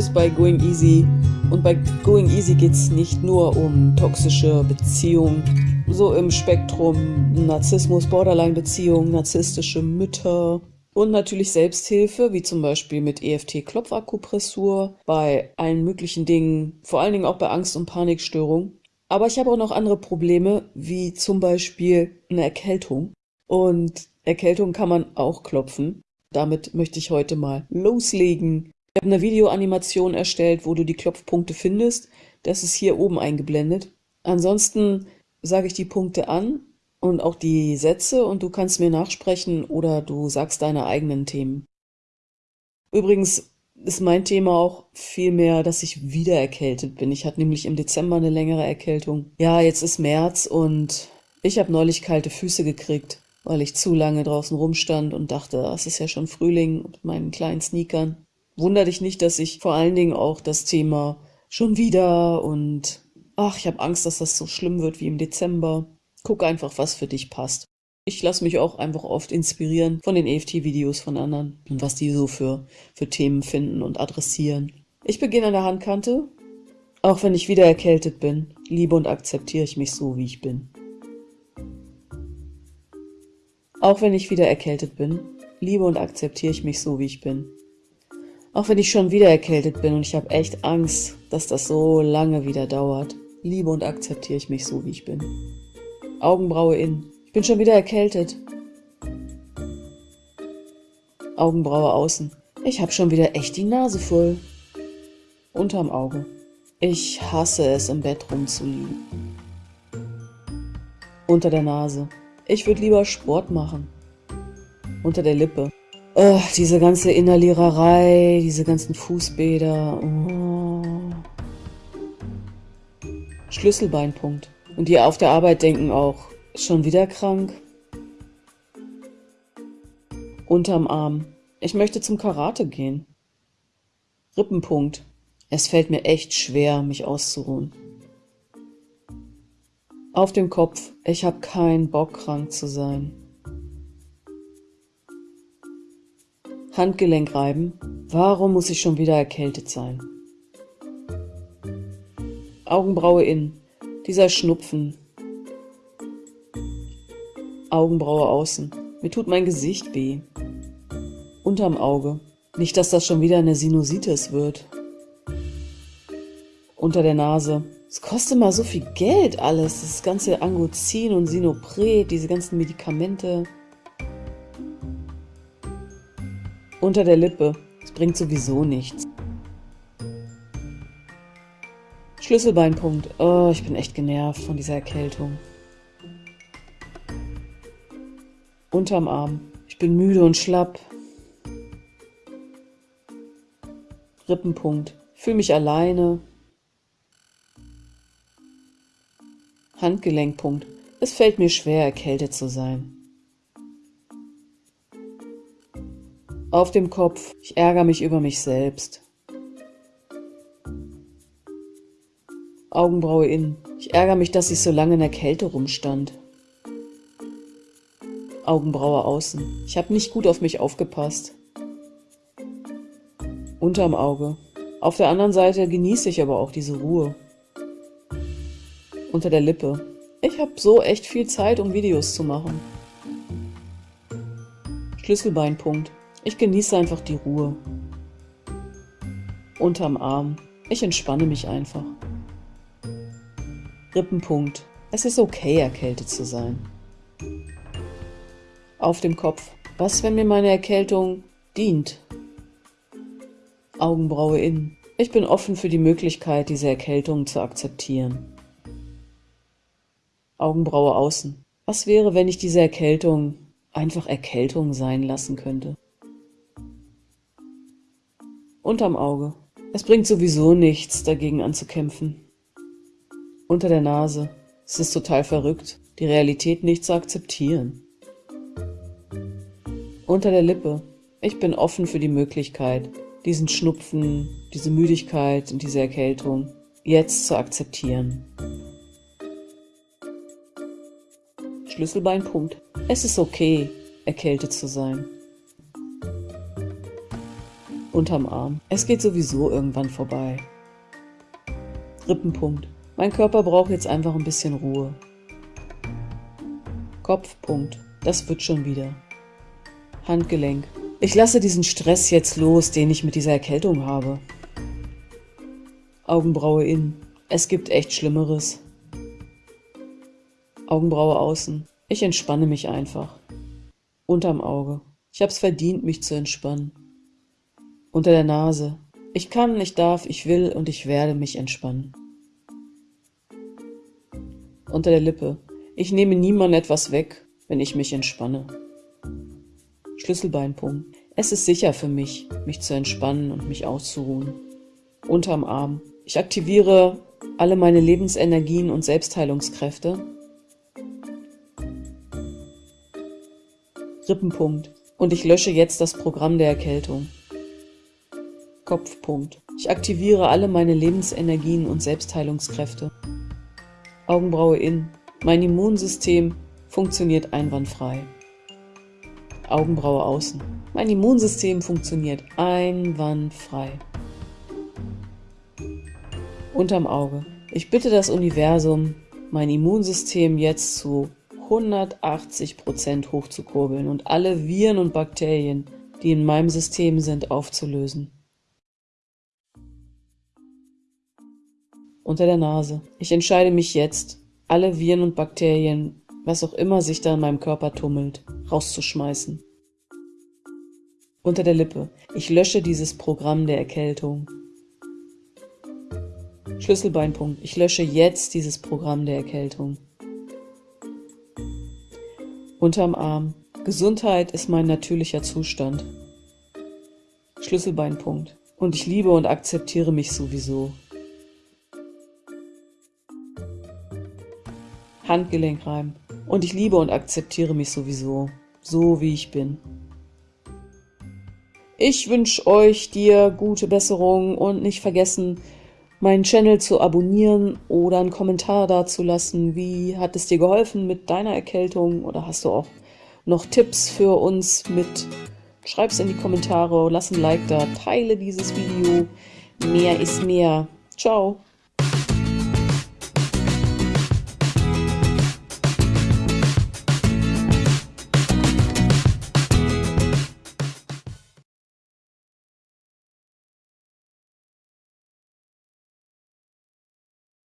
bist bei Going Easy und bei Going Easy geht es nicht nur um toxische Beziehungen, so im Spektrum Narzissmus, Borderline-Beziehungen, narzisstische Mütter und natürlich Selbsthilfe, wie zum Beispiel mit EFT-Klopfakupressur, bei allen möglichen Dingen, vor allen Dingen auch bei Angst- und Panikstörungen. Aber ich habe auch noch andere Probleme, wie zum Beispiel eine Erkältung. Und Erkältung kann man auch klopfen. Damit möchte ich heute mal loslegen. Ich habe eine Videoanimation erstellt, wo du die Klopfpunkte findest. Das ist hier oben eingeblendet. Ansonsten sage ich die Punkte an und auch die Sätze und du kannst mir nachsprechen oder du sagst deine eigenen Themen. Übrigens ist mein Thema auch vielmehr, dass ich wieder erkältet bin. Ich hatte nämlich im Dezember eine längere Erkältung. Ja, jetzt ist März und ich habe neulich kalte Füße gekriegt weil ich zu lange draußen rumstand und dachte, es ist ja schon Frühling mit meinen kleinen Sneakern. Wunder dich nicht, dass ich vor allen Dingen auch das Thema schon wieder und ach, ich habe Angst, dass das so schlimm wird wie im Dezember. Guck einfach, was für dich passt. Ich lasse mich auch einfach oft inspirieren von den EFT-Videos von anderen und was die so für, für Themen finden und adressieren. Ich beginne an der Handkante. Auch wenn ich wieder erkältet bin, liebe und akzeptiere ich mich so, wie ich bin. Auch wenn ich wieder erkältet bin, liebe und akzeptiere ich mich so, wie ich bin. Auch wenn ich schon wieder erkältet bin und ich habe echt Angst, dass das so lange wieder dauert, liebe und akzeptiere ich mich so, wie ich bin. Augenbraue in. Ich bin schon wieder erkältet. Augenbraue außen. Ich habe schon wieder echt die Nase voll. Unterm Auge. Ich hasse es, im Bett rumzuliegen. Unter der Nase. Ich würde lieber Sport machen. Unter der Lippe. Oh, diese ganze Inhaliererei, diese ganzen Fußbäder. Oh. Schlüsselbeinpunkt. Und die auf der Arbeit denken auch, schon wieder krank? Unterm Arm. Ich möchte zum Karate gehen. Rippenpunkt. Es fällt mir echt schwer, mich auszuruhen. Auf dem Kopf. Ich habe keinen Bock, krank zu sein. Handgelenk reiben. Warum muss ich schon wieder erkältet sein? Augenbraue in. Dieser Schnupfen. Augenbraue außen. Mir tut mein Gesicht weh. Unterm Auge. Nicht, dass das schon wieder eine Sinusitis wird. Unter der Nase. Es kostet mal so viel Geld alles, das ganze Angozin und Sinopret, diese ganzen Medikamente. Unter der Lippe, es bringt sowieso nichts. Schlüsselbeinpunkt, oh, ich bin echt genervt von dieser Erkältung. Unterm Arm, ich bin müde und schlapp. Rippenpunkt, fühle mich alleine, Handgelenkpunkt. Es fällt mir schwer, erkältet zu sein. Auf dem Kopf. Ich ärgere mich über mich selbst. Augenbraue in. Ich ärgere mich, dass ich so lange in der Kälte rumstand. Augenbraue außen. Ich habe nicht gut auf mich aufgepasst. Unterm Auge. Auf der anderen Seite genieße ich aber auch diese Ruhe unter der Lippe. Ich habe so echt viel Zeit, um Videos zu machen. Schlüsselbeinpunkt. Ich genieße einfach die Ruhe. Unterm Arm. Ich entspanne mich einfach. Rippenpunkt. Es ist okay, erkältet zu sein. Auf dem Kopf. Was, wenn mir meine Erkältung dient? Augenbraue in. Ich bin offen für die Möglichkeit, diese Erkältung zu akzeptieren. Augenbraue außen. Was wäre, wenn ich diese Erkältung einfach Erkältung sein lassen könnte? Unterm Auge. Es bringt sowieso nichts, dagegen anzukämpfen. Unter der Nase. Es ist total verrückt, die Realität nicht zu akzeptieren. Unter der Lippe. Ich bin offen für die Möglichkeit, diesen Schnupfen, diese Müdigkeit und diese Erkältung jetzt zu akzeptieren. Schlüsselbeinpunkt. Es ist okay, erkältet zu sein. Unterm Arm. Es geht sowieso irgendwann vorbei. Rippenpunkt. Mein Körper braucht jetzt einfach ein bisschen Ruhe. Kopfpunkt. Das wird schon wieder. Handgelenk. Ich lasse diesen Stress jetzt los, den ich mit dieser Erkältung habe. Augenbraue innen. Es gibt echt Schlimmeres. Augenbraue außen. Ich entspanne mich einfach. Unterm Auge. Ich hab's verdient, mich zu entspannen. Unter der Nase. Ich kann, ich darf, ich will und ich werde mich entspannen. Unter der Lippe. Ich nehme niemand etwas weg, wenn ich mich entspanne. Schlüsselbeinpunkt. Es ist sicher für mich, mich zu entspannen und mich auszuruhen. Unterm Arm. Ich aktiviere alle meine Lebensenergien und Selbstheilungskräfte. Rippenpunkt. Und ich lösche jetzt das Programm der Erkältung. Kopfpunkt. Ich aktiviere alle meine Lebensenergien und Selbstheilungskräfte. Augenbraue in. Mein Immunsystem funktioniert einwandfrei. Augenbraue außen. Mein Immunsystem funktioniert einwandfrei. Unterm Auge. Ich bitte das Universum, mein Immunsystem jetzt zu 180% hochzukurbeln und alle Viren und Bakterien, die in meinem System sind, aufzulösen. Unter der Nase. Ich entscheide mich jetzt, alle Viren und Bakterien, was auch immer sich da in meinem Körper tummelt, rauszuschmeißen. Unter der Lippe. Ich lösche dieses Programm der Erkältung. Schlüsselbeinpunkt. Ich lösche jetzt dieses Programm der Erkältung. Unterm Arm. Gesundheit ist mein natürlicher Zustand. Schlüsselbeinpunkt. Und ich liebe und akzeptiere mich sowieso. Handgelenkreim. Und ich liebe und akzeptiere mich sowieso, so wie ich bin. Ich wünsche euch dir gute Besserung und nicht vergessen, meinen Channel zu abonnieren oder einen Kommentar dazulassen. Wie hat es dir geholfen mit deiner Erkältung oder hast du auch noch Tipps für uns mit? Schreib's in die Kommentare, lass ein Like da, teile dieses Video. Mehr ist mehr. Ciao.